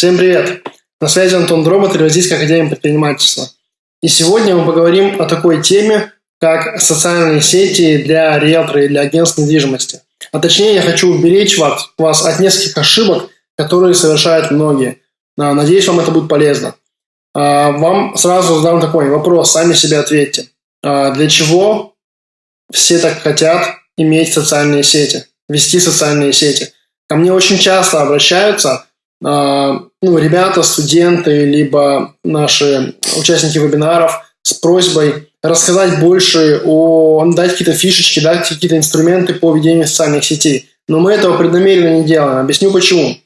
Всем привет! На связи Антон Дробот, Российская академия предпринимательства. И сегодня мы поговорим о такой теме, как социальные сети для риэлтора и для агентств недвижимости. А точнее, я хочу уберечь вас, вас от нескольких ошибок, которые совершают многие. А, надеюсь, вам это будет полезно. А, вам сразу задам такой вопрос, сами себе ответьте. А, для чего все так хотят иметь социальные сети, вести социальные сети? Ко мне очень часто обращаются ну, ребята, студенты, либо наши участники вебинаров с просьбой рассказать больше о, дать какие-то фишечки, дать какие-то инструменты по ведению социальных сетей. Но мы этого преднамеренно не делаем. Объясню почему.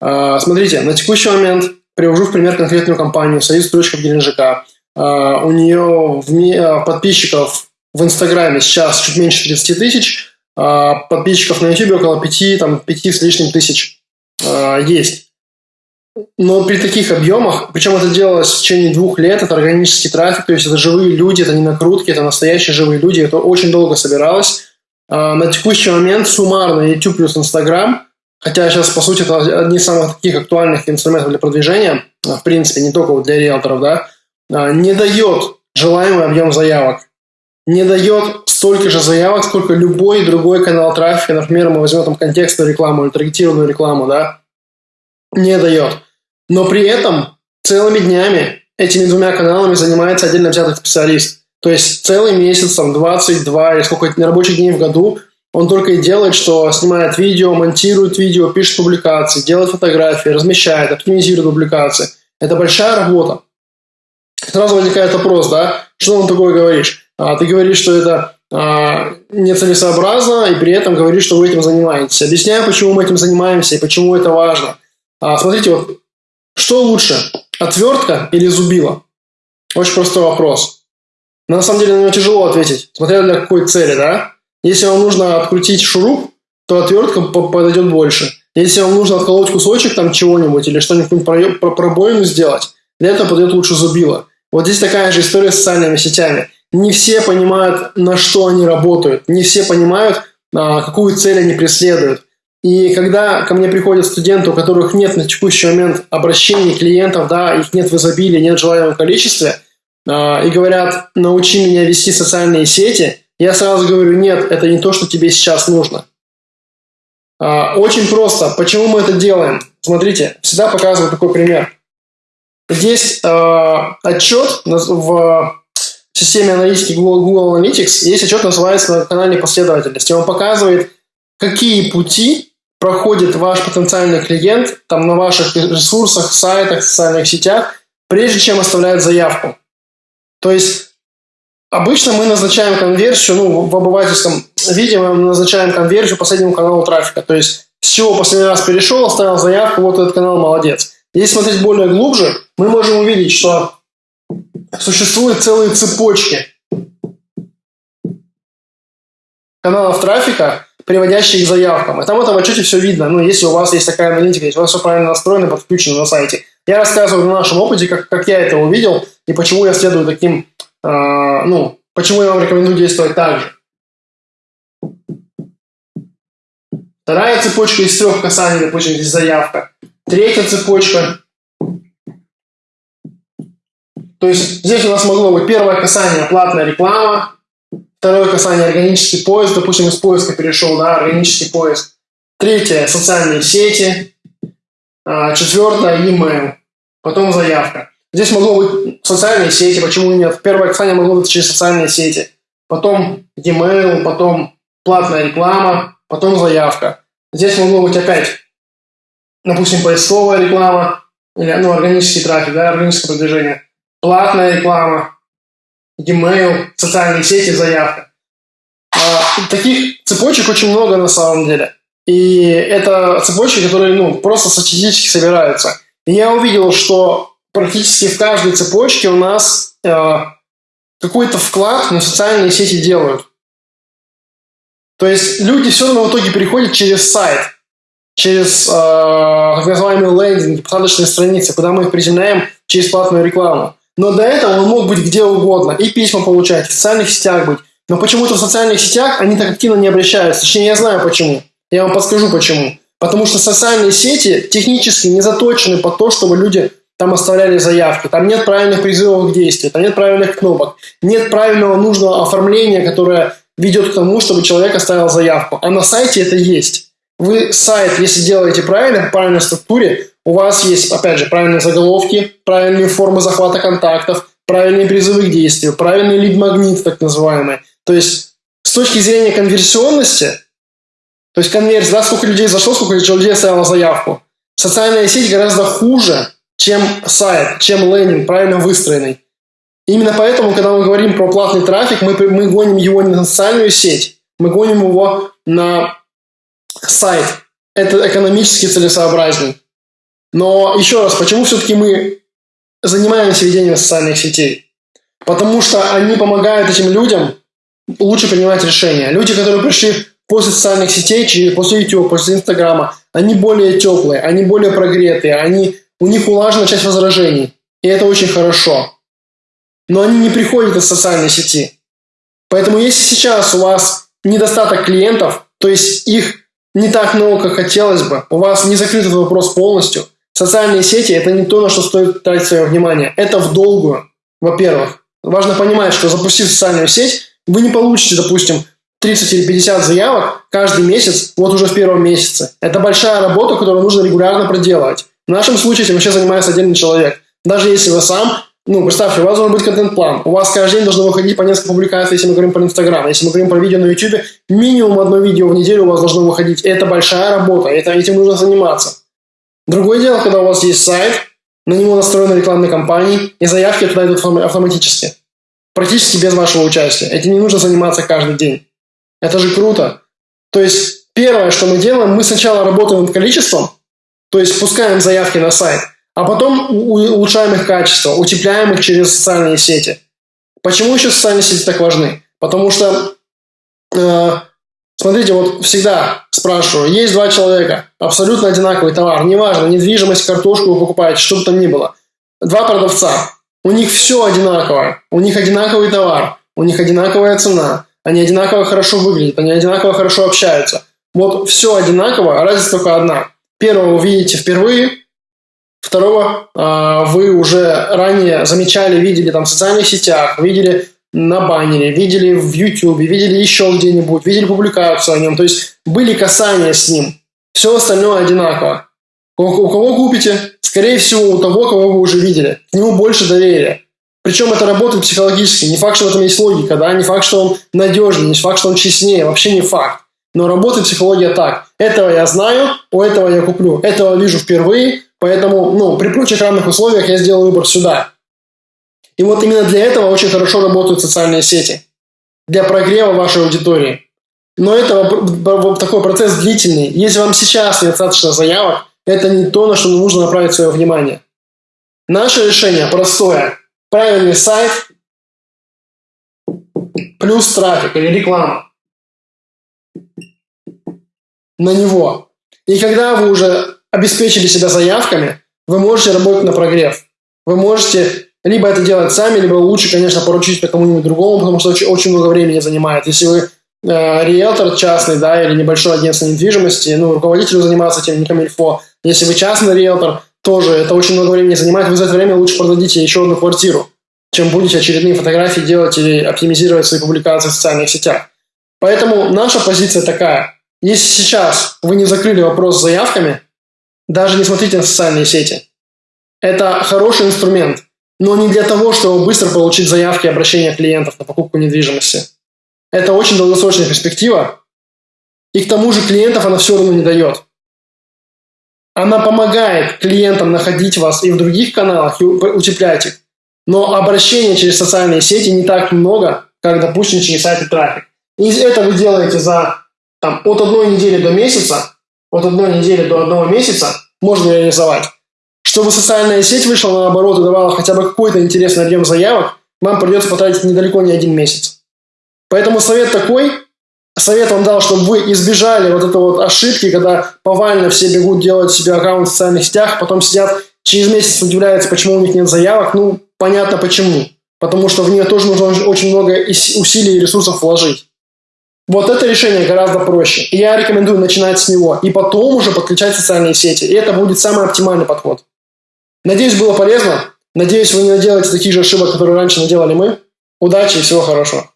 А, смотрите, на текущий момент привожу в пример конкретную компанию «Союз стройщиков Геленджика». А, у нее в, а, подписчиков в Инстаграме сейчас чуть меньше 30 тысяч, подписчиков на YouTube около 5, там, 5 с лишним тысяч есть. Но при таких объемах, причем это делалось в течение двух лет, это органический трафик, то есть это живые люди, это не накрутки, это настоящие живые люди, это очень долго собиралось. А, на текущий момент суммарно YouTube плюс Instagram, хотя сейчас, по сути, это одни из самых таких актуальных инструментов для продвижения, а, в принципе, не только для риэлторов, да, а, не дает желаемый объем заявок. Не дает столько же заявок, сколько любой другой канал трафика. Например, мы возьмем там контекстную рекламу или таргетированную рекламу, да, не дает. Но при этом целыми днями этими двумя каналами занимается отдельно взятый специалист. То есть целый месяц, там 22 или сколько рабочих дней в году он только и делает, что снимает видео, монтирует видео, пишет публикации, делает фотографии, размещает, оптимизирует публикации. Это большая работа. Сразу возникает вопрос, да, что он такое говоришь? А, ты говоришь, что это а, нецелесообразно, и при этом говоришь, что вы этим занимаетесь. Объясняю, почему мы этим занимаемся и почему это важно. А, смотрите, вот, что лучше, отвертка или зубило? Очень простой вопрос. Но на самом деле на него тяжело ответить, смотря для какой цели, да? Если вам нужно открутить шуруп, то отвертка подойдет больше. Если вам нужно отколоть кусочек там чего-нибудь или что-нибудь про пробоину сделать, для этого подойдет лучше зубило. Вот здесь такая же история с социальными сетями. Не все понимают, на что они работают, не все понимают, а, какую цель они преследуют. И когда ко мне приходят студенты, у которых нет на текущий момент обращений клиентов, да, их нет в изобилии, нет в желаемом количестве, э, и говорят, научи меня вести социальные сети, я сразу говорю, нет, это не то, что тебе сейчас нужно. Э, очень просто. Почему мы это делаем? Смотрите, всегда показываю такой пример. Здесь э, отчет в системе аналитики Google, Google Analytics, есть отчет, называется канальной последовательности. Он показывает, какие пути проходит ваш потенциальный клиент там на ваших ресурсах, сайтах, социальных сетях, прежде чем оставляет заявку. То есть обычно мы назначаем конверсию, ну, в обывательском виде мы назначаем конверсию последнему каналу трафика. То есть с чего последний раз перешел, оставил заявку, вот этот канал молодец. Если смотреть более глубже, мы можем увидеть, что существуют целые цепочки каналов трафика, приводящие к заявкам. И там в отчете все видно. Ну, если у вас есть такая аналитика, если у вас все правильно настроено, подключено на сайте. Я рассказываю на нашем опыте, как, как я это увидел и почему я следую таким, э, ну, почему я вам рекомендую действовать так же. Вторая цепочка из трех касаний, допустим, здесь заявка. Третья цепочка. То есть здесь у нас могло быть первое касание платная реклама, Второе касание – органический поиск. Допустим, из поиска перешел на органический поиск. Третье – социальные сети. А, четвертое – e-mail. Потом заявка. Здесь могло быть социальные сети, почему нет? Первое касание могло быть через социальные сети. Потом e-mail, потом платная реклама, потом заявка. Здесь могло быть опять, допустим, поисковая реклама, или ну, органический трафик, да, органическое продвижение. Платная реклама, e-mail, социальные сети, заявка. А, таких цепочек очень много на самом деле. И это цепочки, которые ну, просто статистически собираются. И я увидел, что практически в каждой цепочке у нас э, какой-то вклад на социальные сети делают. То есть люди все равно в итоге переходят через сайт, через э, так называемые лендинги, посадочные страницы, куда мы их приземляем через платную рекламу. Но до этого он мог быть где угодно, и письма получать, в социальных сетях быть. Но почему-то в социальных сетях они так активно не обращаются. Точнее, я знаю почему. Я вам подскажу почему. Потому что социальные сети технически не заточены под то, чтобы люди там оставляли заявки, там нет правильных призывов к действию, там нет правильных кнопок, нет правильного нужного оформления, которое ведет к тому, чтобы человек оставил заявку. А на сайте это есть. Вы сайт, если делаете правильно, в правильной структуре, у вас есть, опять же, правильные заголовки, правильные формы захвата контактов, правильные призывы к действию, правильный лид-магнит, так называемый. То есть с точки зрения конверсионности, то есть конверсия, да, сколько людей зашло, сколько людей оставило заявку. Социальная сеть гораздо хуже, чем сайт, чем лендинг, правильно выстроенный. Именно поэтому, когда мы говорим про платный трафик, мы, мы гоним его не на социальную сеть, мы гоним его на сайт. Это экономически целесообразней. Но еще раз, почему все-таки мы занимаемся ведением социальных сетей? Потому что они помогают этим людям лучше принимать решения. Люди, которые пришли после социальных сетей, после YouTube, после Инстаграма, они более теплые, они более прогретые, они, у них улажена часть возражений. И это очень хорошо. Но они не приходят из социальной сети. Поэтому если сейчас у вас недостаток клиентов, то есть их не так много, как хотелось бы, у вас не закрыт этот вопрос полностью, социальные сети – это не то, на что стоит тратить свое внимание. Это в долгую, во-первых. Важно понимать, что запустив социальную сеть, вы не получите, допустим, 30 или 50 заявок каждый месяц, вот уже в первом месяце. Это большая работа, которую нужно регулярно проделывать. В нашем случае этим вообще занимается отдельный человек. Даже если вы сам, ну, представьте, у вас должен быть контент-план. У вас каждый день должно выходить по несколько публикаций, если мы говорим про Инстаграм. Если мы говорим про видео на YouTube, минимум одно видео в неделю у вас должно выходить. Это большая работа, это, этим нужно заниматься. Другое дело, когда у вас есть сайт, на него настроены рекламные кампании, и заявки туда идут автоматически. Практически без вашего участия. Этим не нужно заниматься каждый день. Это же круто. То есть первое, что мы делаем, мы сначала работаем над количеством, то есть пускаем заявки на сайт, а потом улучшаем их качество, утепляем их через социальные сети. Почему еще социальные сети так важны? Потому что, э, смотрите, вот всегда спрашиваю, есть два человека, абсолютно одинаковый товар, неважно, недвижимость, картошку вы покупаете, что бы там ни было. Два продавца, у них все одинаковое, у них одинаковый товар, у них одинаковая цена, они одинаково хорошо выглядят, они одинаково хорошо общаются. Вот все одинаково, а разница только одна. Первого вы видите впервые, второго э, вы уже ранее замечали, видели там в социальных сетях, видели на баннере, видели в YouTube, видели еще где-нибудь, видели публикацию о нем. То есть были касания с ним. Все остальное одинаково. У, кого купите? Скорее всего, у того, кого вы уже видели. К нему больше доверия. Причем это работает психологически. Не факт, что в этом есть логика, да, не факт, что он надежнее, не факт, что он честнее, вообще не факт. Но работает психология так. Этого я знаю, у этого я куплю. Этого вижу впервые, поэтому, ну, при прочих равных условиях я сделаю выбор сюда. И вот именно для этого очень хорошо работают социальные сети. Для прогрева вашей аудитории. Но это такой процесс длительный. Если вам сейчас недостаточно заявок, это не то, на что нужно направить свое внимание. Наше решение простое правильный сайт плюс трафик или реклама на него. И когда вы уже обеспечили себя заявками, вы можете работать на прогрев. Вы можете либо это делать сами, либо лучше, конечно, поручить это кому-нибудь другому, потому что очень, очень много времени занимает. Если вы э, риэлтор частный, да, или небольшое агентство недвижимости, ну, руководителю заниматься этим не камильфо. Если вы частный риэлтор, тоже это очень много времени занимает, вы за это время лучше продадите еще одну квартиру чем будете очередные фотографии делать или оптимизировать свои публикации в социальных сетях. Поэтому наша позиция такая. Если сейчас вы не закрыли вопрос с заявками, даже не смотрите на социальные сети. Это хороший инструмент, но не для того, чтобы быстро получить заявки и обращения клиентов на покупку недвижимости. Это очень долгосрочная перспектива, и к тому же клиентов она все равно не дает. Она помогает клиентам находить вас и в других каналах, и утеплять их. Но обращений через социальные сети не так много, как, допустим, через сайты трафик. И это вы делаете за там, от одной недели до месяца, от одной недели до одного месяца можно реализовать. Чтобы социальная сеть вышла на оборот и давала хотя бы какой-то интересный объем заявок, вам придется потратить недалеко не один месяц. Поэтому совет такой, совет вам дал, чтобы вы избежали вот этой вот ошибки, когда повально все бегут делать себе аккаунт в социальных сетях, потом сидят через месяц удивляются, почему у них нет заявок. Ну, Понятно почему. Потому что в нее тоже нужно очень много усилий и ресурсов вложить. Вот это решение гораздо проще. И я рекомендую начинать с него. И потом уже подключать социальные сети. И это будет самый оптимальный подход. Надеюсь, было полезно. Надеюсь, вы не наделаете таких же ошибок, которые раньше наделали мы. Удачи и всего хорошего.